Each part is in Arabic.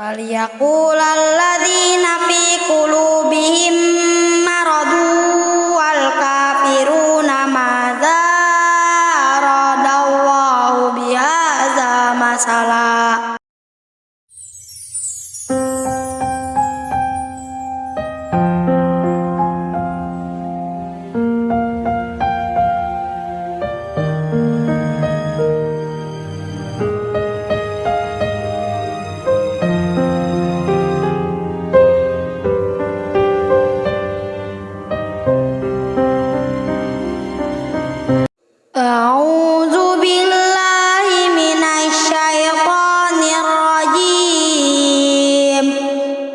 وليقول الذين في قلوبهم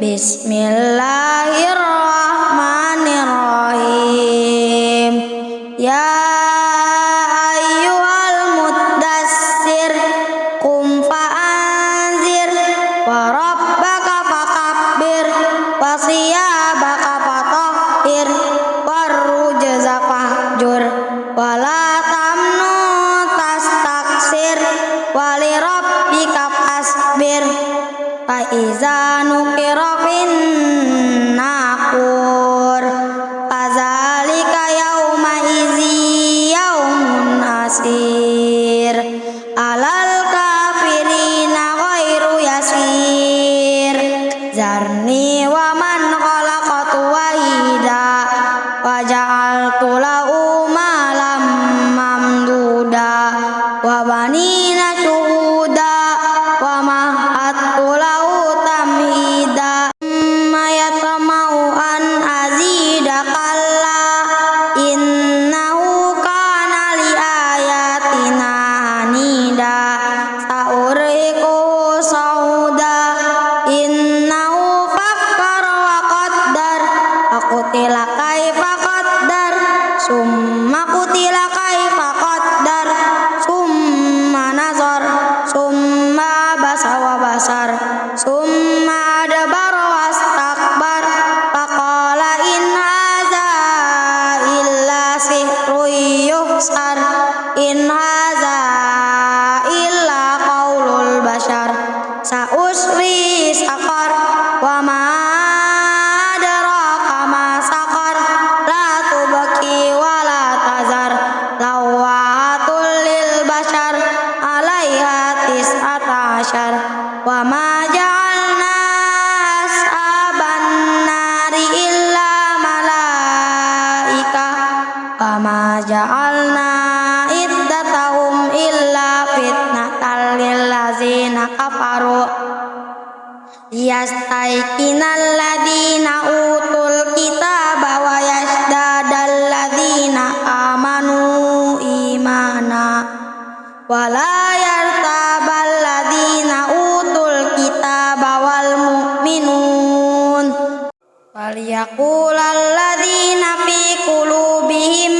Bismillah. البشر. وما جعلنا أصحاب النار إلا ملائكة. وما جعلنا عدتهم إلا فتنة للذين كفروا. ليستيقن الذين أوتوا وليقول الذين في قلوبهم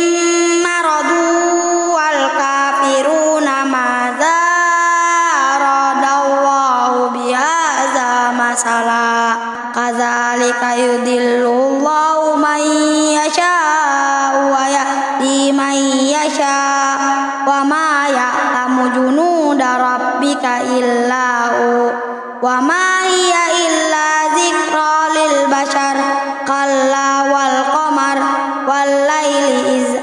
مرضوا والكافرون ماذا أراد الله بهذا مثلا كذلك يدل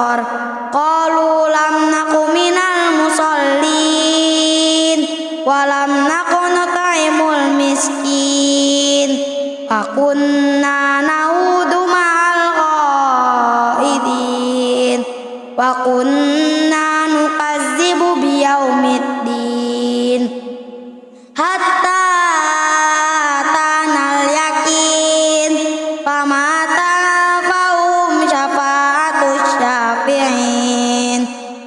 الآخر قالوا لم نق من المصلين ولم نق نطعم المسكين. وكنا نعود مع الغائبين وكنا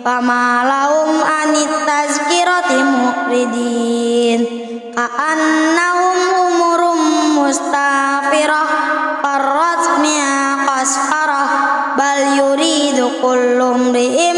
fama lahum anit tazkirati muqridin ka'annahum umurum mustafirah farrat mi'a qasfarah bal yuridu kullu mri'im